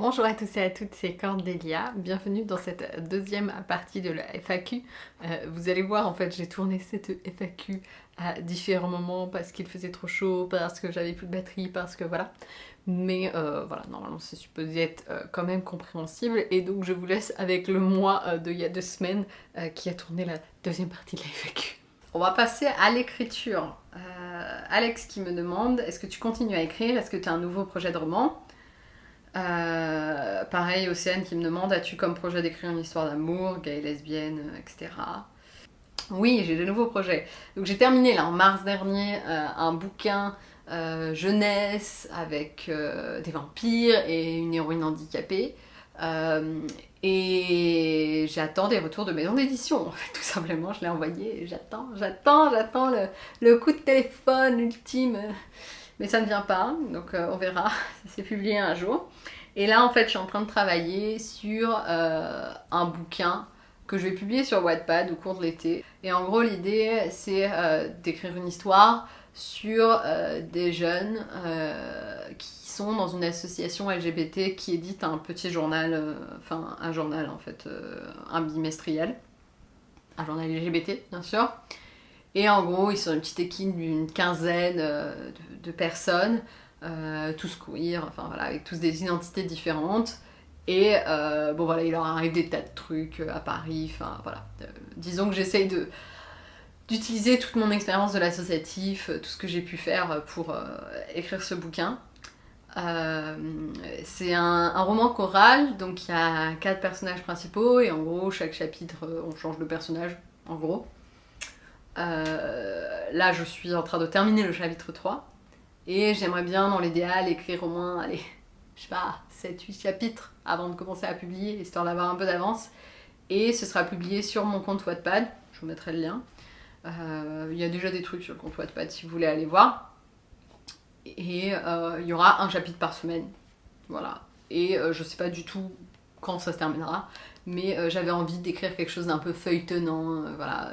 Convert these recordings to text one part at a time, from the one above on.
Bonjour à tous et à toutes, c'est Cordélia. Bienvenue dans cette deuxième partie de la FAQ. Euh, vous allez voir, en fait, j'ai tourné cette FAQ à différents moments parce qu'il faisait trop chaud, parce que j'avais plus de batterie, parce que voilà. Mais euh, voilà, normalement c'est supposé être euh, quand même compréhensible. Et donc je vous laisse avec le mois de il y a deux semaines qui a tourné la deuxième partie de la FAQ. On va passer à l'écriture. Alex qui me demande, est-ce que tu continues à écrire? Est-ce que tu as un nouveau projet de roman? Euh, pareil, Océane qui me demande As-tu comme projet d'écrire une histoire d'amour, gay, lesbienne, etc. Oui, j'ai de nouveaux projets. Donc j'ai terminé là en mars dernier euh, un bouquin euh, jeunesse avec des vampires et une héroïne handicapée. et j'attends des retours de maison d'édition, en fait, tout simplement. Je l'ai envoyé j'attends, j'attends, j'attends le, coup de téléphone ultime mais ça ne vient pas, donc euh, on verra, ça s'est publié un jour. Et là, en fait, je suis en train de travailler sur euh, un bouquin que je vais publier sur Wattpad au cours de l'été. Et en gros, l'idée, c'est euh, d'écrire une histoire sur des jeunes qui sont dans une association LGBT qui édite un petit journal, enfin un journal en fait, un bimestriel, un journal LGBT bien sûr. Et en gros, ils sont une petite équipe d'une quinzaine euh, de, personnes, euh, tous queer, enfin voilà, avec tous des identités différentes. Et euh, bon voilà, il leur arrive des tas de trucs à Paris, enfin voilà. disons que j'essaye de d'utiliser toute mon expérience de l'associatif, tout ce que j'ai pu faire pour écrire ce bouquin. c'est un, un, roman choral, donc il y a quatre personnages principaux et en gros chaque chapitre on change de personnage, en gros. Euh, là, je suis en train de terminer le chapitre 3. Et j'aimerais bien, dans l'idéal, écrire au moins, allez, je sais pas, 7-8 chapitres avant de commencer à publier, histoire d'avoir un peu d'avance. Et ce sera publié sur mon compte Wattpad, je vous mettrai le lien. Euh, il y a déjà des trucs sur le compte Wattpad si vous voulez aller voir. Et euh, il y aura un chapitre par semaine. Voilà. Et je sais pas du tout quand ça se terminera, mais j'avais envie d'écrire quelque chose d'un peu feuilletonnant, voilà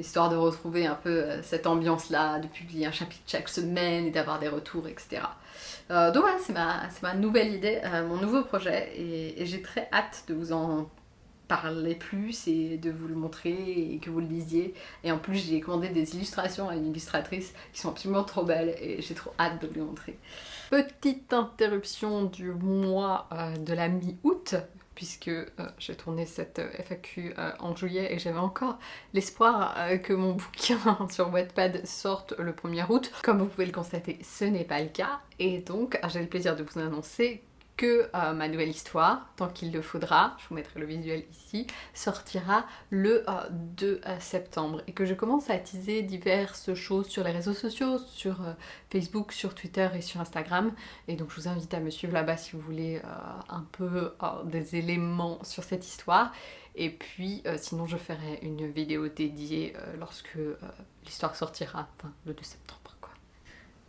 histoire de retrouver un peu euh, cette ambiance-là, de publier un chapitre chaque semaine et d'avoir des retours, etc. Euh, donc voilà, c'est ma, ma, nouvelle idée, euh, mon nouveau projet, et, j'ai très hâte de vous en parler plus et de vous le montrer et que vous le lisiez. Et en plus, j'ai commandé des illustrations à une illustratrice qui sont absolument trop belles et j'ai trop hâte de vous montrer. Petite interruption du mois de la mi-août, puisque euh, j'ai tourné cette euh, FAQ euh, en juillet et j'avais encore l'espoir que mon bouquin sur Wattpad sorte le 1er août. Comme vous pouvez le constater, ce n'est pas le cas et donc j'ai le plaisir de vous annoncer que euh, ma nouvelle histoire, tant qu'il le faudra, je vous mettrai le visuel ici, sortira le 2 euh, euh, septembre. Et que je commence à teaser diverses choses sur les réseaux sociaux, sur Facebook, sur Twitter et sur Instagram. Et donc je vous invite à me suivre là-bas si vous voulez un peu des éléments sur cette histoire. Et puis sinon je ferai une vidéo dédiée lorsque l'histoire sortira, enfin le 2 septembre.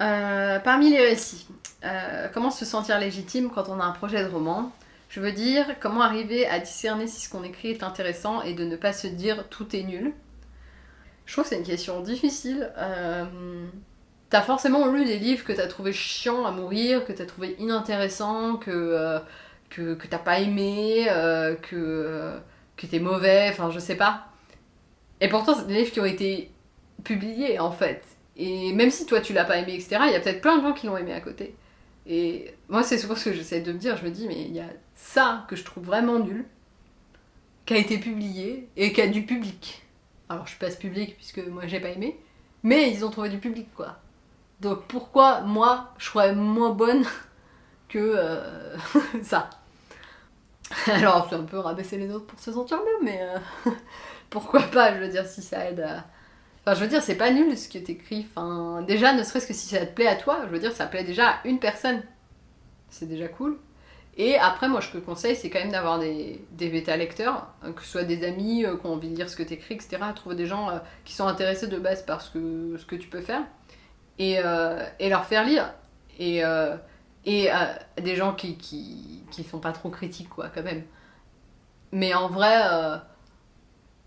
Euh, parmi les récits, euh, comment se sentir légitime quand on a un projet de roman? Je veux dire, comment arriver à discerner si ce qu'on écrit est intéressant et de ne pas se dire tout est nul? Je trouve que c'est une question difficile. Euh, t'as forcément lu des livres que t'as trouvé chiants à mourir, que t'as trouvé inintéressants, que, que, t'as pas aimé, que, que t'es mauvais, enfin je sais pas. Et pourtant, c'est des livres qui ont été publiés en fait. Et même si toi tu l'as pas aimé, etc., il y a peut-être plein de gens qui l'ont aimé à côté. Et moi, c'est souvent ce que j'essaie de me dire. Je me dis, mais il y a ça que je trouve vraiment nul, qui a été publié et qui a du public. Alors, je passe public puisque moi j'ai pas aimé, mais ils ont trouvé du public quoi. Donc, pourquoi moi je serais moins bonne que euh, ça? Alors, c'est un peu rabaisser les autres pour se sentir mieux, mais euh, pourquoi pas, je veux dire, si ça aide à Enfin, je veux dire, c'est pas nul ce que t'écris. Enfin, déjà, ne serait-ce que si ça te plaît à toi, je veux dire, ça plaît déjà à une personne. C'est déjà cool. Et après, moi, je conseille, c'est quand même d'avoir des, des bêta-lecteurs, euh, que ce soit des amis euh, qui ont envie de lire ce que t'écris, etc. Trouver des gens euh, qui sont intéressés de base par ce que, ce que tu peux faire. Et, et leur faire lire. Et, et des gens qui, qui, qui sont pas trop critiques, quoi, quand même. Mais en vrai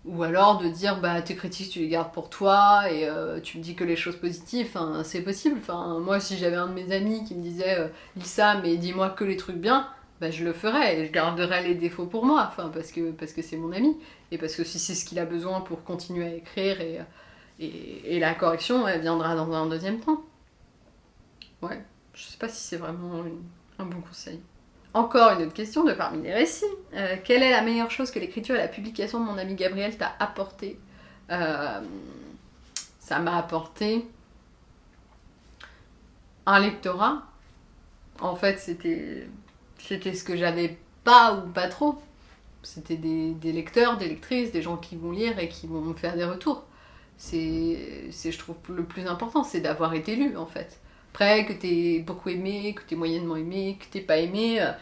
ou alors de dire bah tes critiques tu les gardes pour toi et euh, tu me dis que les choses positives, c'est possible. Enfin, moi si j'avais un de mes amis qui me disait euh, lis ça mais dis-moi que les trucs bien, bah, je le ferai et je garderai les défauts pour moi, enfin, parce que parce que c'est mon ami et parce que si c'est ce qu'il a besoin pour continuer à écrire et, et, et, la correction, elle viendra dans un deuxième temps. Ouais, je sais pas si c'est vraiment un bon conseil. Encore une autre question de parmi les récits. Euh, quelle est la meilleure chose que l'écriture et la publication de mon ami Gabriel t'a apporté euh, Ça m'a apporté un lectorat. En fait, c'était ce que j'avais pas ou pas trop. C'était des, des, lecteurs, des lectrices, des gens qui vont lire et qui vont me faire des retours. C'est, je trouve, le plus important, c'est d'avoir été lu, en fait. Après, que t'es beaucoup aimé, que t'es moyennement aimé, que t'es pas aimé, euh,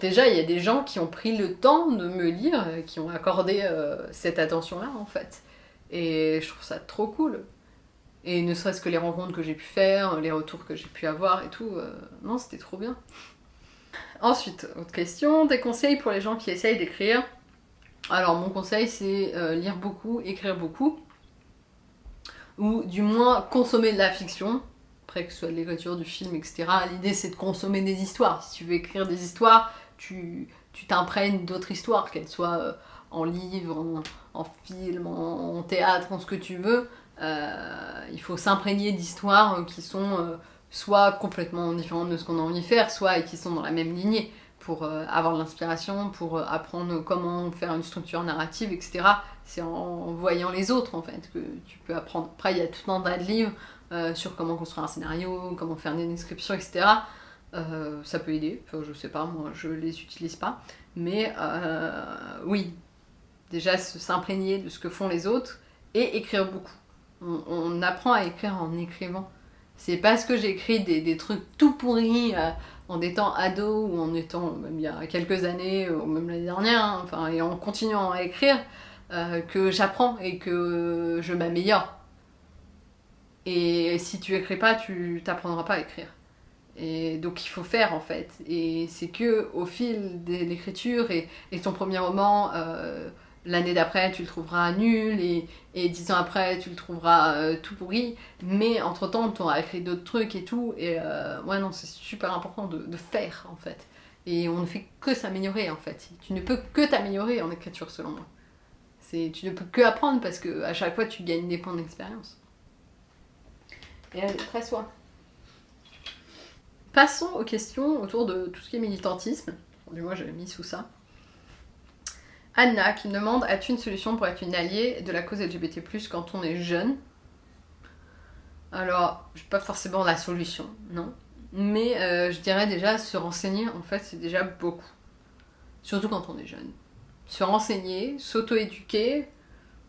déjà, il y a des gens qui ont pris le temps de me lire, euh, qui ont accordé euh, cette attention-là, en fait. Et je trouve ça trop cool. Et ne serait-ce que les rencontres que j'ai pu faire, les retours que j'ai pu avoir et tout, non, c'était trop bien. Ensuite, autre question, des conseils pour les gens qui essayent d'écrire. Alors mon conseil c'est lire beaucoup, écrire beaucoup, ou du moins consommer de la fiction, que ce soit de l'écriture, du film, etc. L'idée c'est de consommer des histoires. Si tu veux écrire des histoires, tu t'imprègnes d'autres histoires, qu'elles soient euh, en livre, en, film, en, théâtre, en ce que tu veux. Euh, il faut s'imprégner d'histoires qui sont soit complètement différentes de ce qu'on a envie de faire, soit qui sont dans la même lignée pour euh, avoir de l'inspiration, pour euh, apprendre comment faire une structure narrative, etc. C'est en, voyant les autres en fait que tu peux apprendre. Après, il y a tout un tas de livres euh, sur comment construire un scénario, comment faire des descriptions, etc. ça peut aider, enfin, je sais pas, moi je les utilise pas. Mais oui, déjà s'imprégner de ce que font les autres et écrire beaucoup. on apprend à écrire en écrivant. C'est parce que j'écris des, trucs tout pourris euh, en étant ado ou en étant il y a quelques années ou même l'année dernière, hein, enfin, et en continuant à écrire, euh, que j'apprends et que je m'améliore. Et si tu écris pas, tu t'apprendras pas à écrire. Et donc il faut faire en fait. Et c'est que au fil de l'écriture et, et ton premier roman, euh, l'année d'après tu le trouveras nul et, et dix ans après tu le trouveras euh, tout pourri. Mais entre temps tu auras écrit d'autres trucs et tout. Et euh, ouais non c'est super important de, faire en fait. Et on ne fait que s'améliorer en fait. Tu ne peux que t'améliorer en écriture selon moi. Tu ne peux que apprendre parce que à chaque fois tu gagnes des points d'expérience et très soin passons aux questions autour de tout ce qui est militantisme du moins j'avais mis sous ça Anna qui me demande As-tu une solution pour être une alliée de la cause LGBT quand on est jeune? Alors, je pas forcément la solution, non. Mais euh, je dirais déjà se renseigner, en fait, c'est déjà beaucoup. Surtout quand on est jeune. Se renseigner, s'auto-éduquer,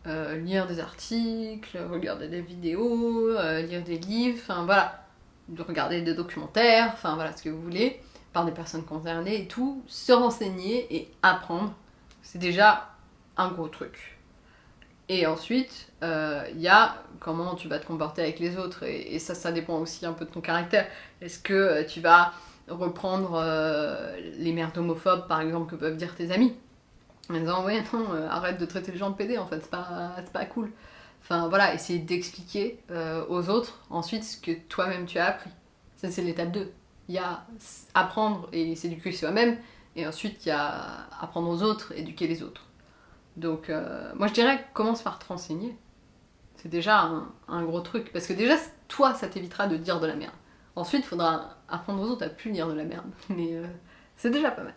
euh, lire des articles, regarder des vidéos, euh, lire des livres, enfin voilà, de regarder des documentaires, enfin voilà ce que vous voulez, par des personnes concernées et tout, se renseigner et apprendre c'est déjà un gros truc. Et ensuite, il euh, y a comment tu vas te comporter avec les autres, et, ça, ça dépend aussi un peu de ton caractère. Est-ce que tu vas reprendre les merdes homophobes, par exemple, que peuvent dire tes amis? En disant, ouais, non, arrête de traiter les gens de PD, en fait, c'est pas, pas cool. Enfin, voilà, essayer d'expliquer aux autres ensuite ce que toi-même tu as appris. Ça, c'est l'étape 2. Il y a apprendre et s'éduquer soi-même, et ensuite, il y a apprendre aux autres, éduquer les autres. Donc, euh, moi je dirais commence par te renseigner. C'est déjà un, gros truc. Parce que déjà, toi, ça t'évitera de dire de la merde. Ensuite, il faudra apprendre aux autres à plus dire de la merde. Mais euh, c'est déjà pas mal.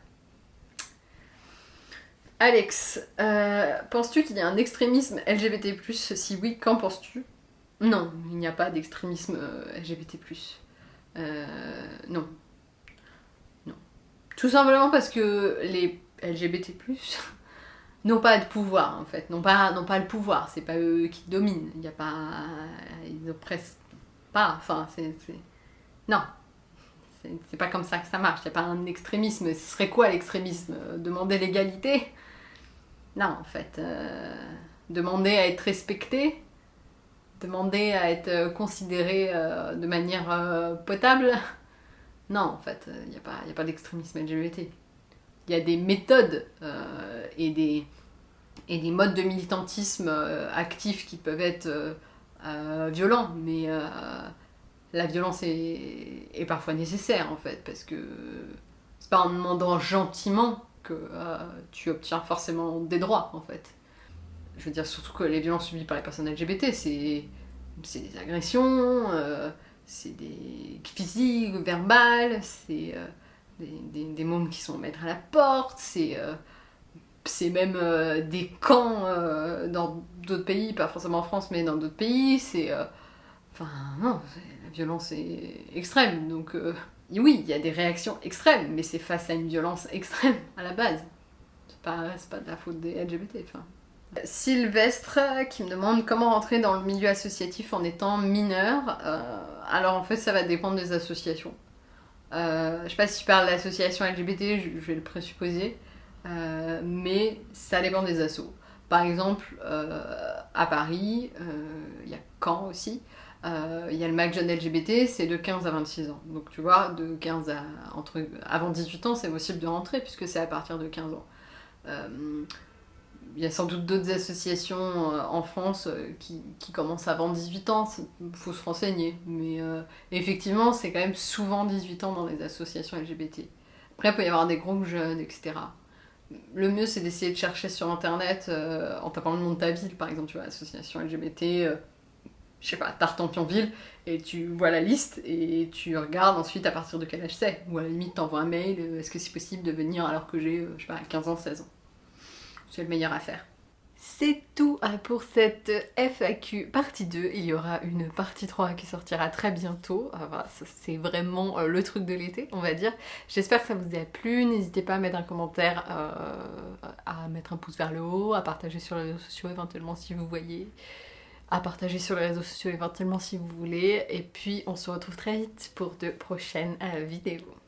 Alex, euh, penses-tu qu'il y a un extrémisme LGBT Si oui, qu'en penses-tu Non, il n'y a pas d'extrémisme LGBT. non, tout simplement parce que les LGBT+, n'ont pas de pouvoir en fait, n'ont pas, pas le pouvoir, c'est pas eux qui dominent, il n'y a pas... ils oppressent pas, enfin c'est... Non, c'est pas comme ça que ça marche, il n'y a pas un extrémisme, ce serait quoi l'extrémisme? Demander l'égalité? Non en fait, euh, demander à être respecté, demander à être considéré euh, de manière euh, potable, non, en fait, il n'y a pas, d'extrémisme LGBT. Il y a des méthodes et, des, modes de militantisme actifs qui peuvent être violents, mais la violence est, parfois nécessaire, en fait, parce que, c'est pas en demandant gentiment que euh, tu obtiens forcément des droits en fait. Je veux dire surtout que les violences subies par les personnes LGBT, c'est des agressions, euh, c'est des physiques, verbales, c'est euh, des, des, des, qui sont mettre à la porte, c'est c'est même des camps dans d'autres pays, pas forcément en France, mais dans d'autres pays, c'est... Enfin, non, la violence est extrême, donc oui, il y a des réactions extrêmes, mais c'est face à une violence extrême à la base. C'est pas, pas de la faute des LGBT. Sylvestre qui me demande comment rentrer dans le milieu associatif en étant mineur. Euh, alors en fait, ça va dépendre des associations. Euh, je sais pas si tu parles d'association LGBT, je, vais le présupposer, euh, mais ça dépend des assos. Par exemple, à Paris, il y a Caen aussi. Euh, il y a le MAC jeune LGBT, c'est de 15 à 26 ans. Donc tu vois, de 15 à entre, avant 18 ans, c'est possible de rentrer puisque c'est à partir de 15 ans. Euh, il y a sans doute d'autres associations euh, en France qui, commencent avant 18 ans, il faut se renseigner. Mais effectivement, c'est quand même souvent 18 ans dans les associations LGBT. Après, il peut y avoir des groupes jeunes, etc. Le mieux, c'est d'essayer de chercher sur Internet, en tapant le nom de ta ville, par exemple, tu vois, association LGBT, je sais pas, Tartampionville, et tu vois la liste et tu regardes ensuite à partir de quel âge c'est. Ou à la limite, t'envoies un mail, euh, est-ce que c'est possible de venir alors que j'ai, euh, je sais pas, 15 ans, 16 ans? C'est le meilleur à faire. C'est tout euh, pour cette FAQ partie 2. Il y aura une partie 3 qui sortira très bientôt. Voilà, c'est vraiment le truc de l'été, on va dire. J'espère que ça vous a plu. N'hésitez pas à mettre un commentaire, à mettre un pouce vers le haut, à partager sur les réseaux sociaux éventuellement si vous voyez à partager sur les réseaux sociaux éventuellement si vous voulez. Et puis on se retrouve très vite pour de prochaines euh, vidéos.